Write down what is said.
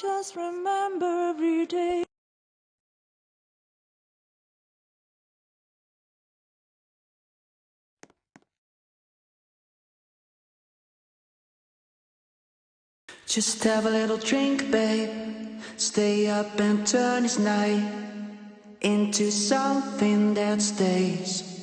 just remember every day. Just have a little drink, babe. Stay up and turn this night into something that stays.